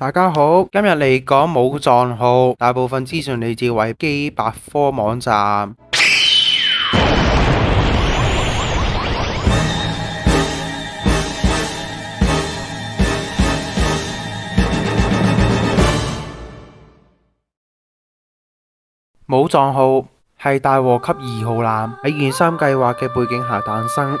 大家好，今日嚟讲武藏号。大部分资讯嚟自维基百科网站。武藏号系大和级二号舰喺原三计划嘅背景下诞生。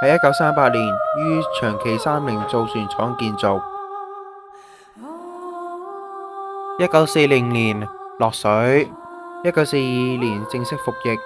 喺一九三八年于长崎三菱造船厂建造，一九四零年落水，一九四二年正式服役。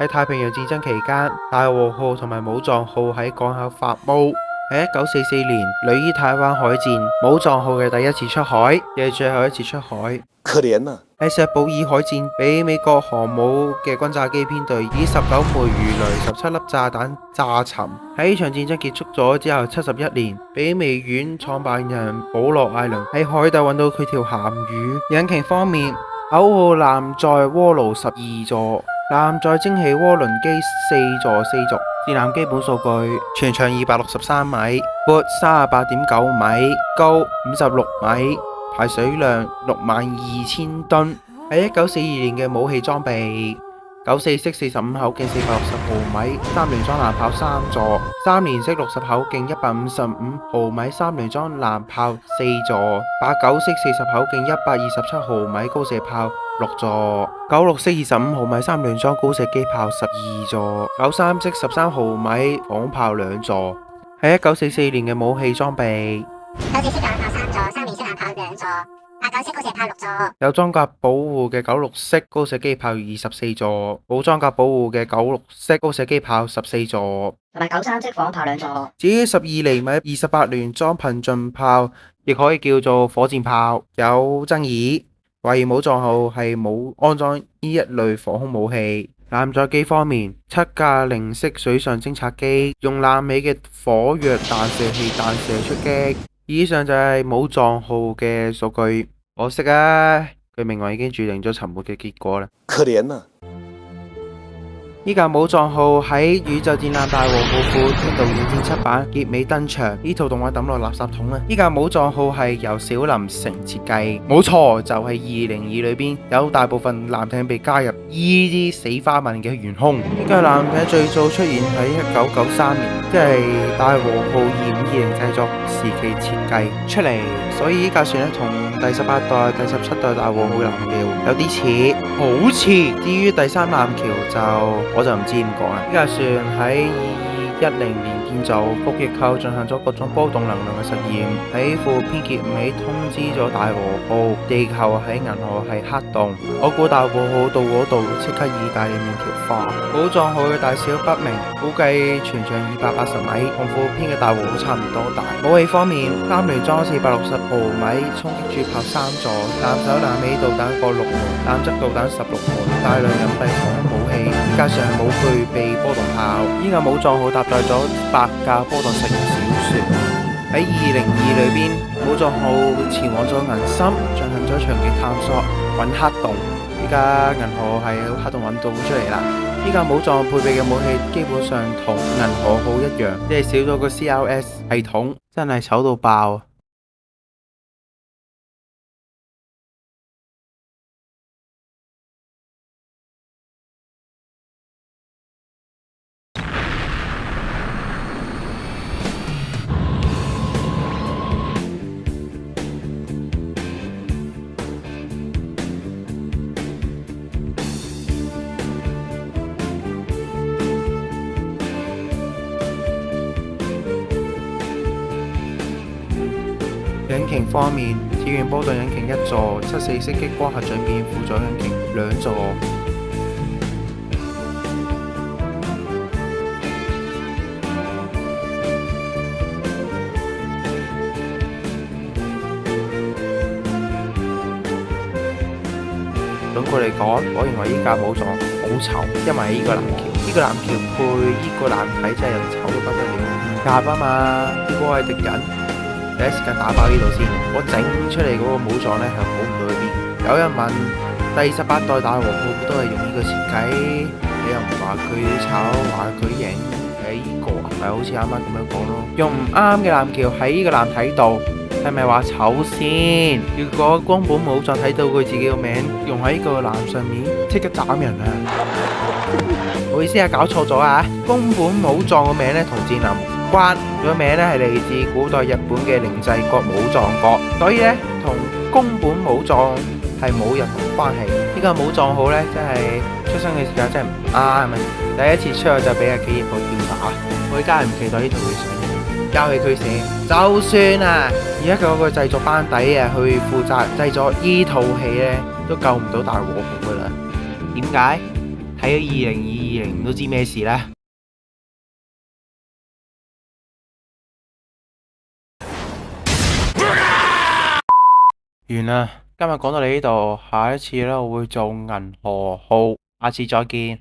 喺太平洋战争期间，大和号同埋武藏号喺港口发雾。喺一九四四年，旅伊台湾海战，武藏号嘅第一次出海，亦系最后一次出海。可怜啊！喺石浦尔海战，俾美国航母嘅轰炸机编队以十九枚鱼雷、十七粒炸弹炸沉。喺呢场战争结束咗之后，七十一年，比美院创办人保罗艾伦喺海底搵到佢条咸鱼。引擎方面，九号舰载锅炉十二座，舰载蒸汽涡轮机四座四轴。舰基本数据：全长二百六十三米，阔三十八点九米，高五十六米。排水量六万二千吨。喺一九四二年嘅武器装备：九四式四十五口径四百六十毫米三联装蓝炮三座，三连式六十口径一百五十五毫米三联装蓝炮四座，八九式四十口径一百二十七毫米高射炮六座，九六式二十五毫米三联装高射机炮十二座，九三式十三毫米仿炮两座。喺一九四四年嘅武器装备。九式高射炮六座，有装甲保护嘅九六式高射机炮二十四座，冇装甲保护嘅九六式高射机炮十四座，同埋九三式火炮两座。至于十二厘米二十八联装贫进炮，亦可以叫做火箭炮，有争议。怀疑冇藏号系冇安装呢一类防空武器。舰载机方面，七架零式水上侦察机用舰尾嘅火药弹射器弹射出击。以上就系冇藏号嘅数据。可惜啊，佢命运已經注定咗沉沒嘅結果啦。依架武藏号喺宇宙战舰大和号篇度二千七版结尾登场，呢套动画抌落垃圾桶啦！依架武藏号系由小林诚设计，冇错就系二零二里边有大部分舰艇被加入呢啲死花纹嘅悬空。呢架舰艇最早出现喺一九九三年，即系大和号二五二零制作时期设计出嚟，所以呢架船咧同第十八代、第十七代大和号舰有啲似，好似。至于第三舰桥就。我就唔知点讲啦。呢架船喺二二一零年建造，伏击球进行咗各种波动能量嘅实验。喺副编结尾通知咗大和號，地球喺银河系黑洞。我估大和號到嗰度即刻意大利面条化。宝藏號嘅大小不明，估计全长二百八十米，同副编嘅大和號差唔多大。武器方面，三联装四百六十毫米冲击主炮三座，弹首弹尾导弹各六門，弹质导弹十六門，大量隐蔽火世界上冇具备波动炮，依架武藏号搭载咗八架波度型小船。喺二零二里边，武藏号前往咗银心，进行咗长期探索，揾黑洞。依家银河系黑洞揾到出嚟啦。依家武藏配备嘅武器基本上同银河号一样，即系少咗个 c l s 系统，真系丑到爆。引擎方面，铁波顿引擎一座，七四式激光核战变辅助引擎两座。总括嚟讲，我认为依架冇咗好丑，因为依个蓝桥，依个蓝桥配依个蓝体真系丑到不得了。唔夹啊嘛，呢个系敌人。第一时间打包呢度先，我整出嚟嗰个武藏呢，系好唔到去边。有人问第二十八代大王，我都系用呢个设计，你又唔话佢丑，话佢型？喺呢个唔咪好似啱啱咁样讲咯。用唔啱嘅蓝桥喺呢个蓝睇度，系咪话丑先？如果宫本武藏睇到佢自己个名用喺呢个蓝上面，即刻斩人啊！唔好意思啊，搞错咗啊，宫本武藏個名咧同战林。关个名咧系嚟自古代日本嘅灵济国武藏国，所以咧同宫本武藏系冇任何关系。呢个武藏好咧，真系出生嘅时候真系唔啱，系第一次出就俾阿企业去吊打，我依家系唔期待呢套戏。交戏佢死，就算啊，而家嗰个制作班底啊去负责制作呢套戏咧，都救唔到大和服噶啦。点解？睇二零二二零都知咩事啦。完啦，今日讲到你呢度，下一次咧会做银河号，下次再见。